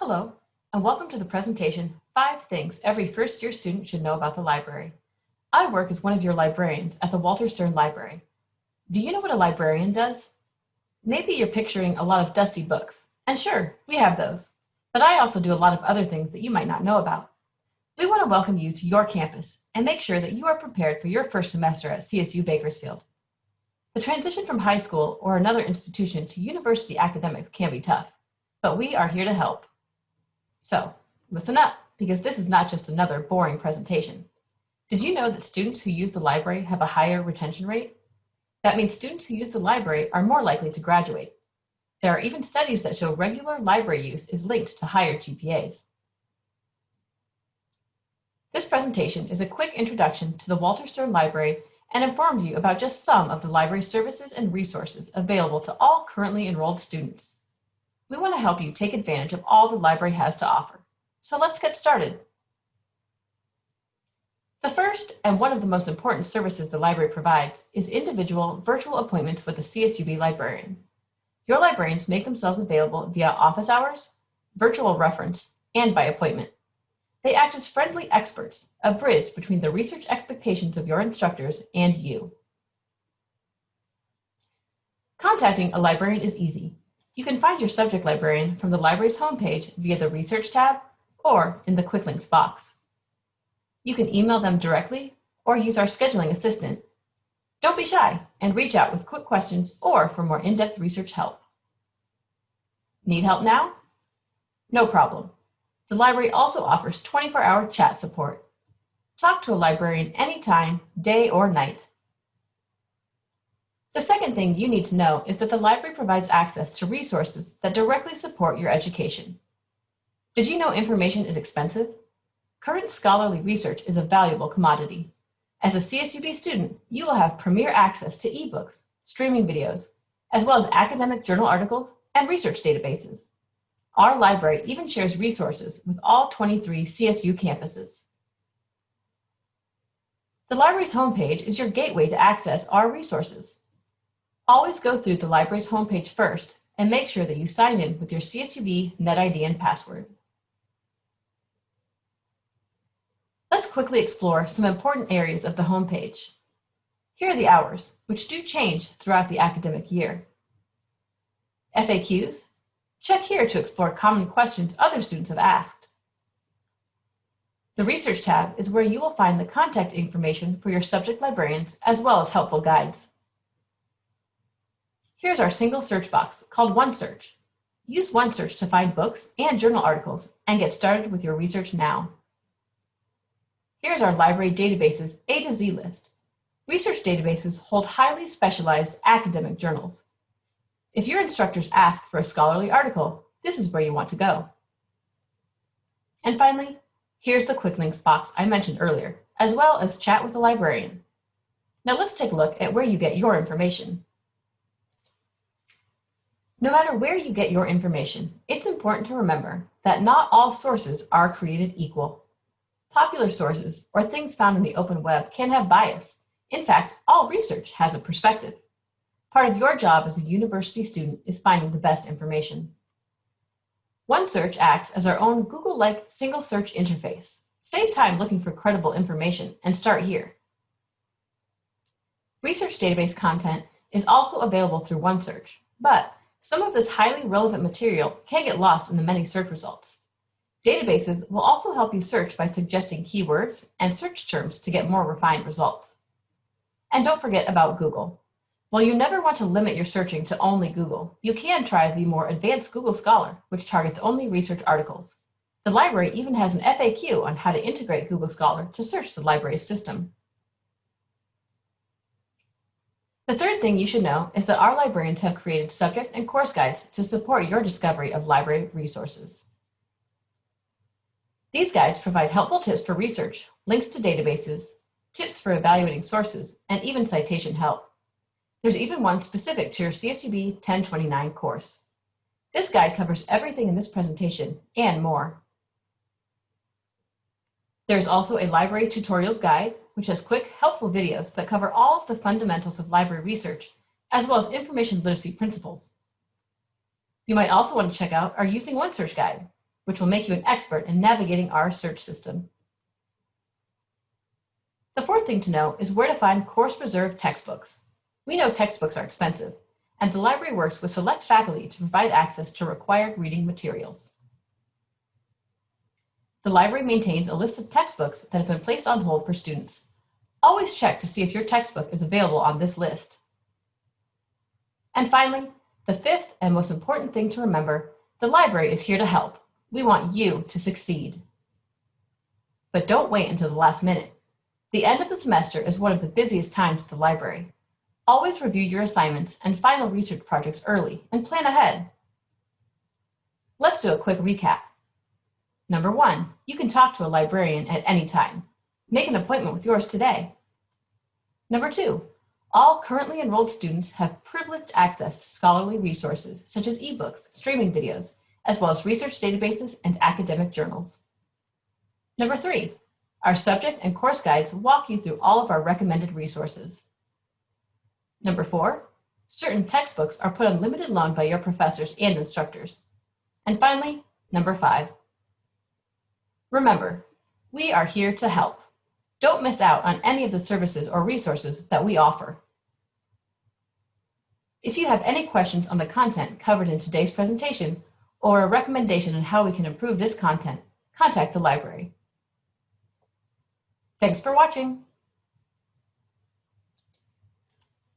Hello, and welcome to the presentation, Five Things Every First Year Student Should Know About the Library. I work as one of your librarians at the Walter Stiern Library. Do you know what a librarian does? Maybe you're picturing a lot of dusty books, and sure, we have those. But I also do a lot of other things that you might not know about. We want to welcome you to your campus and make sure that you are prepared for your first semester at CSU Bakersfield. The transition from high school or another institution to university academics can be tough, but we are here to help. So listen up, because this is not just another boring presentation. Did you know that students who use the library have a higher retention rate? That means students who use the library are more likely to graduate. There are even studies that show regular library use is linked to higher GPAs. This presentation is a quick introduction to the Walter Stiern Library and informs you about just some of the library services and resources available to all currently enrolled students. We want to help you take advantage of all the library has to offer. So let's get started. The first and one of the most important services the library provides is individual virtual appointments with a CSUB librarian. Your librarians make themselves available via office hours, virtual reference, and by appointment. They act as friendly experts, a bridge between the research expectations of your instructors and you. Contacting a librarian is easy. You can find your subject librarian from the library's homepage via the Research tab or in the Quick Links box. You can email them directly or use our scheduling assistant. Don't be shy and reach out with quick questions or for more in-depth research help. Need help now? No problem. The library also offers 24-hour chat support. Talk to a librarian anytime, day or night. The second thing you need to know is that the library provides access to resources that directly support your education. Did you know information is expensive? Current scholarly research is a valuable commodity. As a CSUB student, you will have premier access to ebooks, streaming videos, as well as academic journal articles and research databases. Our library even shares resources with all 23 CSU campuses. The library's homepage is your gateway to access our resources. Always go through the library's homepage first and make sure that you sign in with your CSUB NetID and password. Let's quickly explore some important areas of the homepage. Here are the hours, which do change throughout the academic year. FAQs, check here to explore common questions other students have asked. The Research tab is where you will find the contact information for your subject librarians as well as helpful guides. Here's our single search box called OneSearch. Use OneSearch to find books and journal articles and get started with your research now. Here's our library databases A to Z list. Research databases hold highly specialized academic journals. If your instructors ask for a scholarly article, this is where you want to go. And finally, here's the quick links box I mentioned earlier, as well as chat with the librarian. Now let's take a look at where you get your information. No matter where you get your information, it's important to remember that not all sources are created equal. Popular sources or things found in the open web can have bias. In fact, all research has a perspective. Part of your job as a university student is finding the best information. OneSearch acts as our own Google-like single search interface. Save time looking for credible information and start here. Research database content is also available through OneSearch, but some of this highly relevant material can get lost in the many search results. Databases will also help you search by suggesting keywords and search terms to get more refined results. And don't forget about Google. While you never want to limit your searching to only Google, you can try the more advanced Google Scholar, which targets only research articles. The library even has an FAQ on how to integrate Google Scholar to search the library's system. The third thing you should know is that our librarians have created subject and course guides to support your discovery of library resources. These guides provide helpful tips for research, links to databases, tips for evaluating sources, and even citation help. There's even one specific to your CSUB 1029 course. This guide covers everything in this presentation and more. There's also a library tutorials guide which has quick, helpful videos that cover all of the fundamentals of library research, as well as information literacy principles. You might also want to check out our Using OneSearch guide, which will make you an expert in navigating our search system. The fourth thing to know is where to find course-preserved textbooks. We know textbooks are expensive, and the library works with select faculty to provide access to required reading materials. The library maintains a list of textbooks that have been placed on hold for students. Always check to see if your textbook is available on this list. And finally, the fifth and most important thing to remember, the library is here to help. We want you to succeed. But don't wait until the last minute. The end of the semester is one of the busiest times at the library. Always review your assignments and final research projects early and plan ahead. Let's do a quick recap. Number one, you can talk to a librarian at any time. Make an appointment with yours today. Number two, all currently enrolled students have privileged access to scholarly resources such as ebooks, streaming videos, as well as research databases and academic journals. Number three, our subject and course guides walk you through all of our recommended resources. Number four, certain textbooks are put on limited loan by your professors and instructors. And finally, number five, remember, we are here to help. Don't miss out on any of the services or resources that we offer. If you have any questions on the content covered in today's presentation or a recommendation on how we can improve this content, contact the library. Thanks for watching.